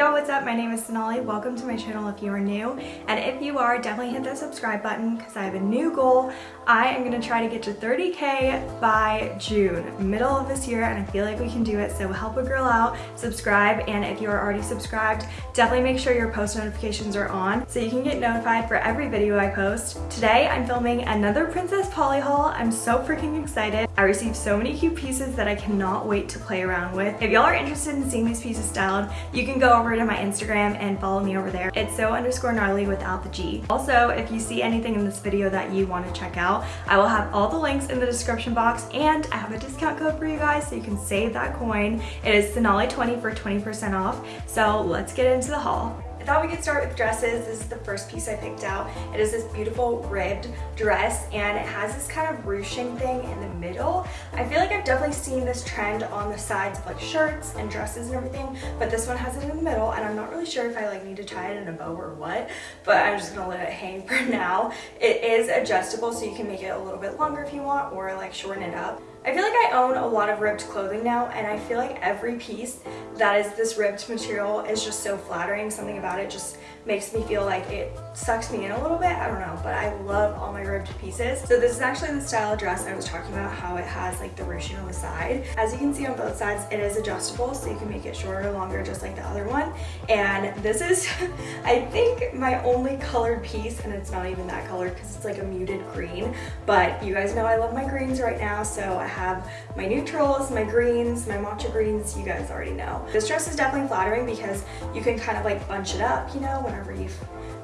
y'all, what's up? My name is Sonali. Welcome to my channel if you are new. And if you are, definitely hit that subscribe button because I have a new goal. I am going to try to get to 30k by June, middle of this year, and I feel like we can do it. So help a girl out, subscribe, and if you are already subscribed, definitely make sure your post notifications are on so you can get notified for every video I post. Today, I'm filming another Princess Polly haul. I'm so freaking excited. I received so many cute pieces that I cannot wait to play around with. If y'all are interested in seeing these pieces styled, you can go over to my Instagram and follow me over there. It's so underscore gnarly without the G. Also, if you see anything in this video that you want to check out, I will have all the links in the description box and I have a discount code for you guys so you can save that coin. It is Sonali20 for 20% off. So let's get into the haul. I thought we could start with dresses. This is the first piece I picked out. It is this beautiful ribbed dress and it has this kind of ruching thing in the middle. I feel like I've definitely seen this trend on the sides of like shirts and dresses and everything, but this one has it in the middle and I'm not really sure if I like need to tie it in a bow or what, but I'm just gonna let it hang for now. It is adjustable so you can make it a little bit longer if you want or like shorten it up. I feel like I own a lot of ribbed clothing now and I feel like every piece that is this ribbed material is just so flattering. Something about it just makes me feel like it sucks me in a little bit. I don't know, but I love all my ribbed pieces. So this is actually the style dress I was talking about, how it has like the ruching on the side. As you can see on both sides, it is adjustable, so you can make it shorter or longer, just like the other one. And this is, I think, my only colored piece, and it's not even that colored because it's like a muted green. But you guys know I love my greens right now, so I have my neutrals, my greens, my matcha greens, you guys already know. This dress is definitely flattering because you can kind of like bunch it up, you know, whenever you're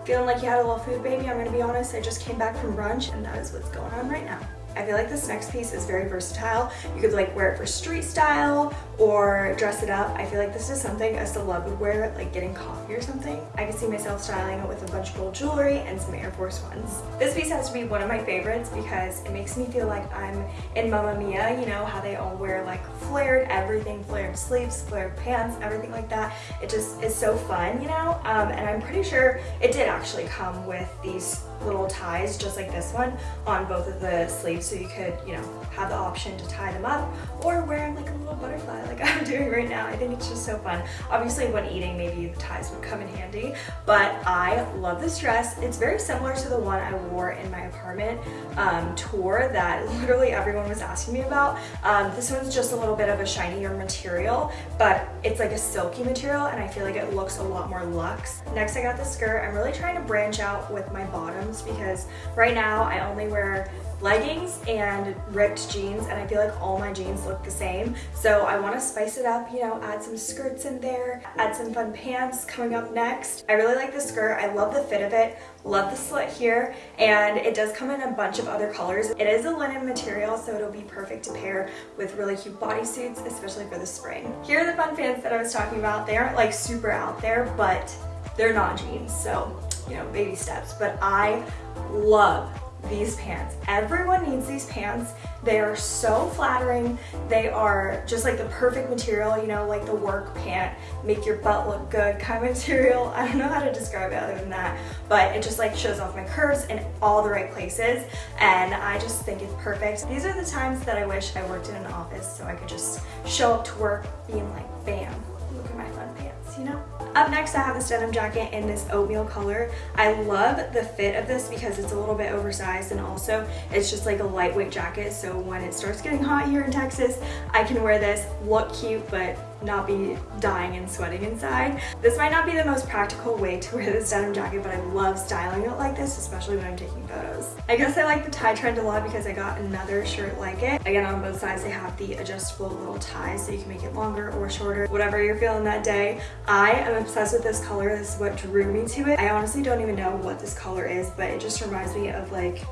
feeling like you had a little food baby. I'm gonna be honest, I just came back from brunch and that is what's going on right now. I feel like this next piece is very versatile. You could like wear it for street style or dress it up. I feel like this is something a celeb would wear like getting coffee or something. I could see myself styling it with a bunch of gold jewelry and some Air Force Ones. This piece has to be one of my favorites because it makes me feel like I'm in Mamma Mia, you know, how they all wear like flared everything, flared sleeves, flared pants, everything like that. It just is so fun, you know? Um, and I'm pretty sure it did actually come with these little ties just like this one on both of the sleeves so you could you know have the option to tie them up or wear them like a little butterfly like I'm doing right now. I think it's just so fun. Obviously when eating maybe the ties would come in handy but I love this dress. It's very similar to the one I wore in my apartment um, tour that literally everyone was asking me about. Um, this one's just a little bit of a shinier material but it's like a silky material and I feel like it looks a lot more luxe. Next I got the skirt. I'm really trying to branch out with my bottom bottoms because right now I only wear leggings and ripped jeans and I feel like all my jeans look the same. So I want to spice it up you know add some skirts in there add some fun pants coming up next. I really like the skirt. I love the fit of it. Love the slit here and it does come in a bunch of other colors. It is a linen material so it'll be perfect to pair with really cute bodysuits especially for the spring. Here are the fun pants that I was talking about. They aren't like super out there but they're not jeans so you know, baby steps, but I love these pants. Everyone needs these pants. They are so flattering. They are just like the perfect material, you know, like the work pant, make your butt look good kind of material. I don't know how to describe it other than that, but it just like shows off my curves in all the right places. And I just think it's perfect. These are the times that I wish I worked in an office so I could just show up to work being like, bam, look at my fun pants, you know? Up next, I have this denim jacket in this oatmeal color. I love the fit of this because it's a little bit oversized and also it's just like a lightweight jacket. So when it starts getting hot here in Texas, I can wear this, look cute, but not be dying and sweating inside. This might not be the most practical way to wear this denim jacket, but I love styling it like this, especially when I'm taking photos. I guess I like the tie trend a lot because I got another shirt like it. Again, on both sides, they have the adjustable little ties so you can make it longer or shorter, whatever you're feeling that day. I am obsessed with this color. This is what drew me to it. I honestly don't even know what this color is, but it just reminds me of like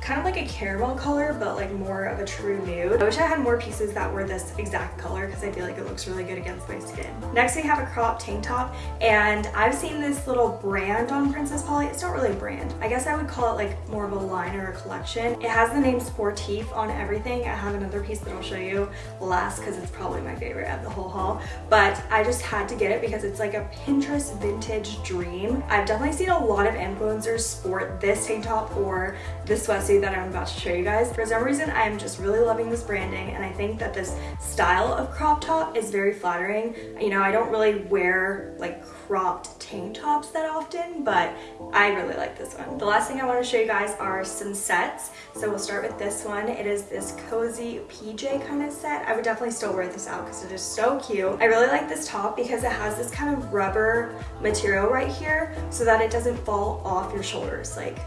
kind of like a caramel color, but like more of a true nude. I wish I had more pieces that were this exact color because I feel like it looks really good against my skin. Next, we have a crop tank top, and I've seen this little brand on Princess Polly. It's not really a brand. I guess I would call it like more of a line or a collection. It has the name Sportif on everything. I have another piece that I'll show you last because it's probably my favorite of the whole haul, but I just had to get it because it's like a Pinterest vintage dream. I've definitely seen a lot of influencers sport this tank top or this sweatsuit that I'm about to show you guys. For some reason, I'm just really loving this branding and I think that this style of crop top is very flattering. You know, I don't really wear like cropped tank tops that often, but I really like this one. The last thing I want to show you guys are some sets. So we'll start with this one. It is this cozy PJ kind of set. I would definitely still wear this out because it is so cute. I really like this top because it has this kind of rubber material right here so that it doesn't fall off your shoulders. Like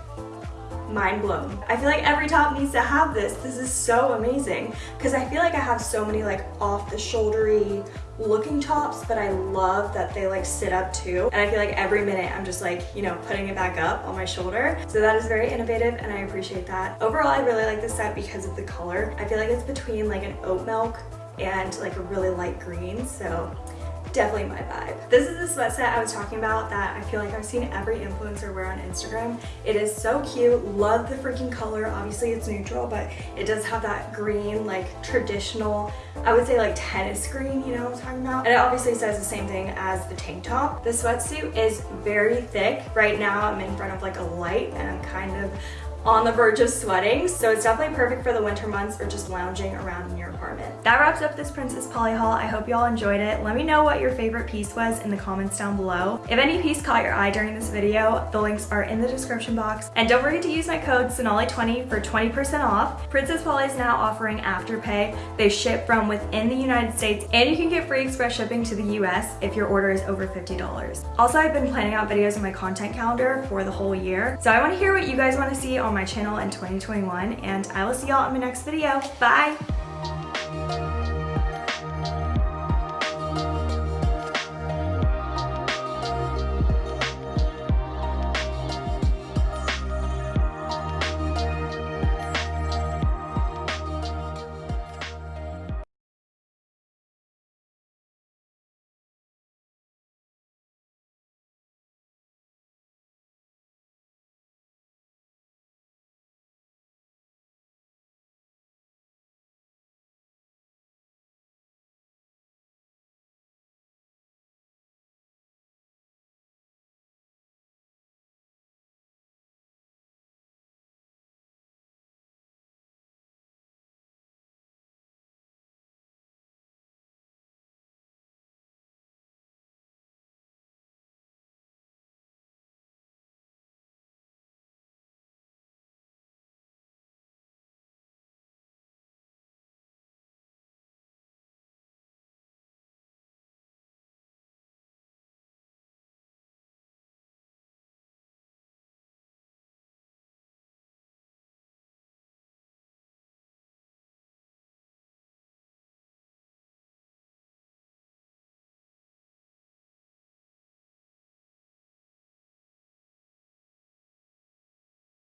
mind blown. I feel like every top needs to have this. This is so amazing because I feel like I have so many like off the shouldery looking tops, but I love that they like sit up too. And I feel like every minute I'm just like, you know, putting it back up on my shoulder. So that is very innovative and I appreciate that. Overall, I really like this set because of the color. I feel like it's between like an oat milk and like a really light green. So definitely my vibe. This is the sweat set I was talking about that I feel like I've seen every influencer wear on Instagram. It is so cute. Love the freaking color. Obviously it's neutral, but it does have that green, like traditional, I would say like tennis green, you know what I'm talking about? And it obviously says the same thing as the tank top. The sweatsuit is very thick. Right now I'm in front of like a light and I'm kind of on the verge of sweating. So it's definitely perfect for the winter months or just lounging around in your. That wraps up this Princess Polly haul. I hope y'all enjoyed it. Let me know what your favorite piece was in the comments down below. If any piece caught your eye during this video, the links are in the description box. And don't forget to use my code Sonali20 for 20% off. Princess Polly is now offering Afterpay. They ship from within the United States and you can get free express shipping to the US if your order is over $50. Also, I've been planning out videos in my content calendar for the whole year. So I wanna hear what you guys wanna see on my channel in 2021 and I will see y'all in my next video. Bye!